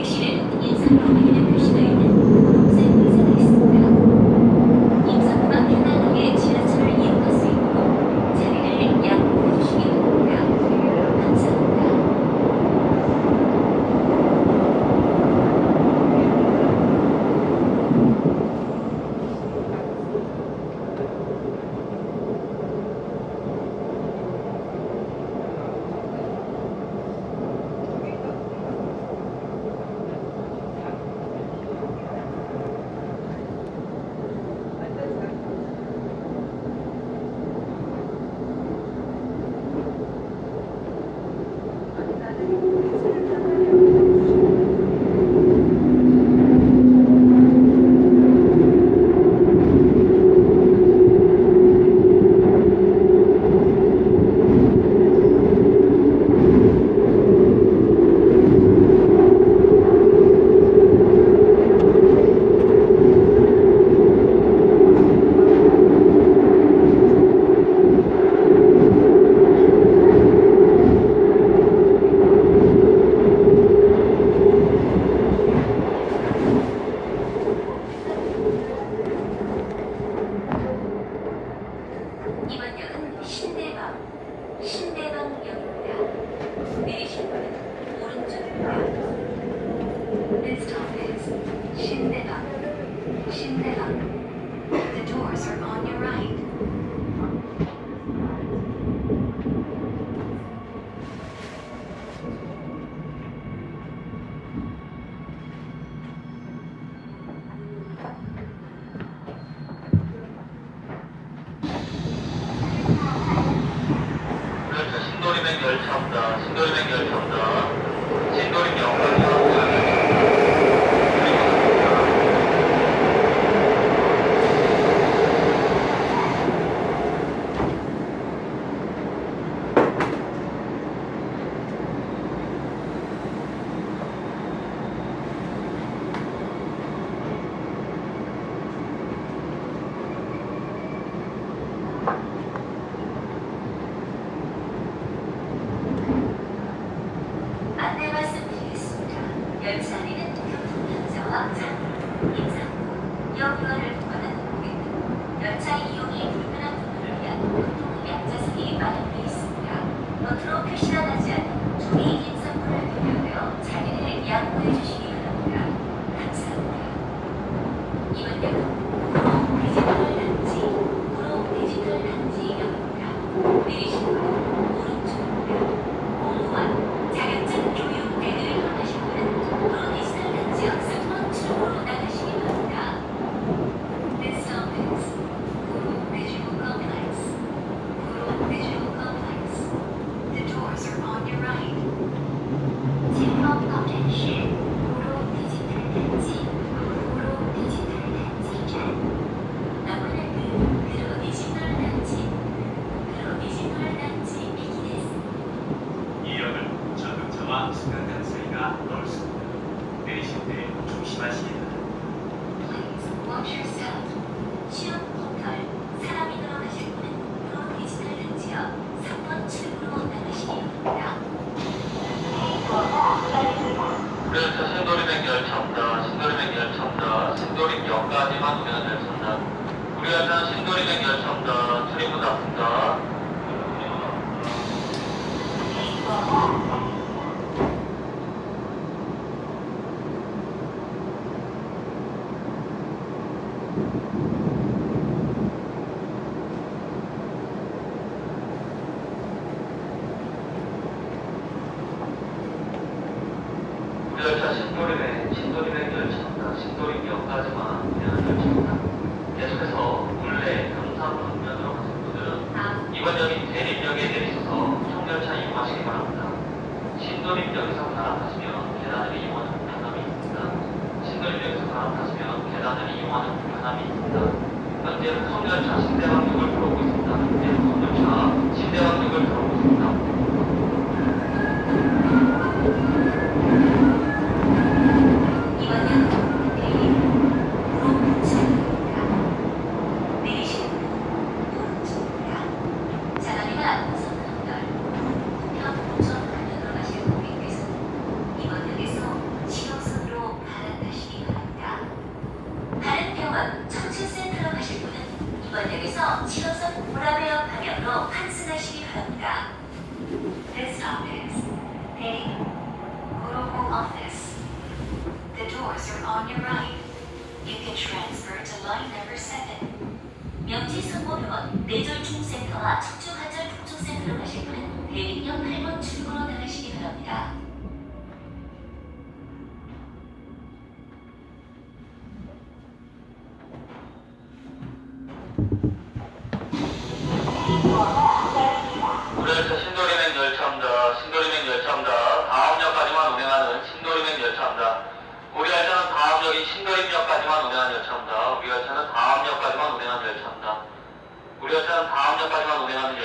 택시는 인상로 확인해 표시가 있는 녹색 are on your right. 정류하선 신도리는 열차입니다. 출입문 닫습니다. 열차 신도리백, 신도리백 열차입니다. 신도리 기억하지만 계속해서 물레, 경사로 정면으로 가신 분들은 이번역인 대립역에 내리셔서 청열차 이용하시기 바랍니다. 신도림역에서 바람타시면 계단을 이용하는 불편함이 있습니다. 신도림역에서 바람타시면 계단을 이용하는 불편함이 있습니다. 현재는 청열차 신대방역을 들어오고 있습니다. 현재 청열차 신대방역을 들어오고 있습니다. that 다음 역까지만 운행하면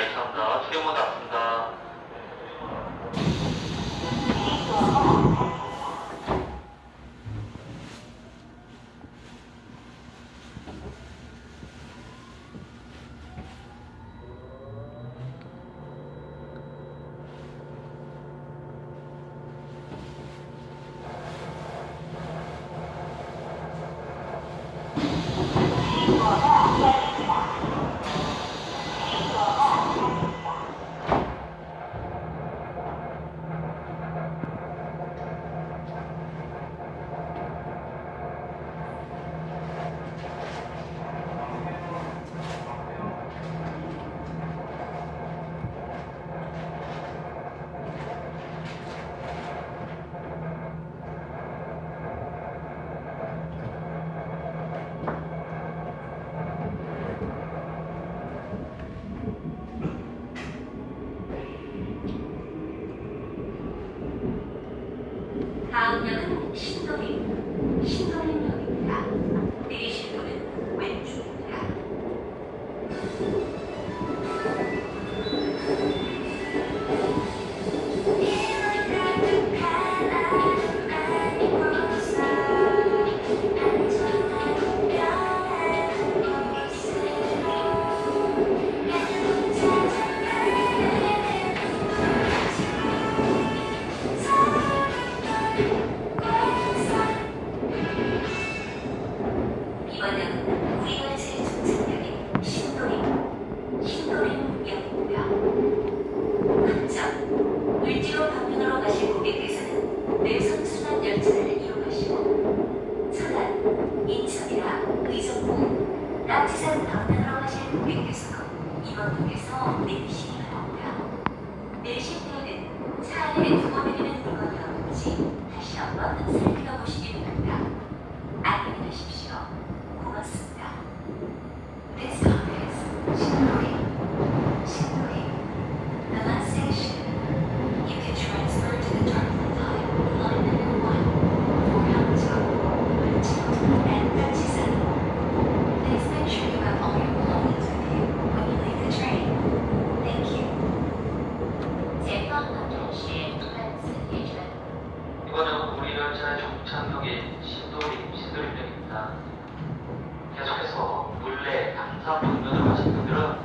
산타 방면을 가신 분들은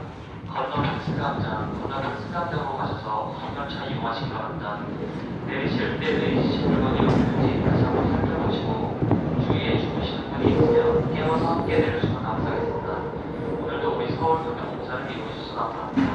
건너편 승강장, 건너편 승강장으로 가셔서 건널차 이용하시기 바랍니다. 내리실 때 내리실 물건이 없는지 다시 한번 살펴보시고 주위에 주무시는 분이 있으면 깨워서 함께 내려주면 감사하겠습니다. 오늘도 우리 서울 경영 공사를 이용해 주셔서 감사합니다.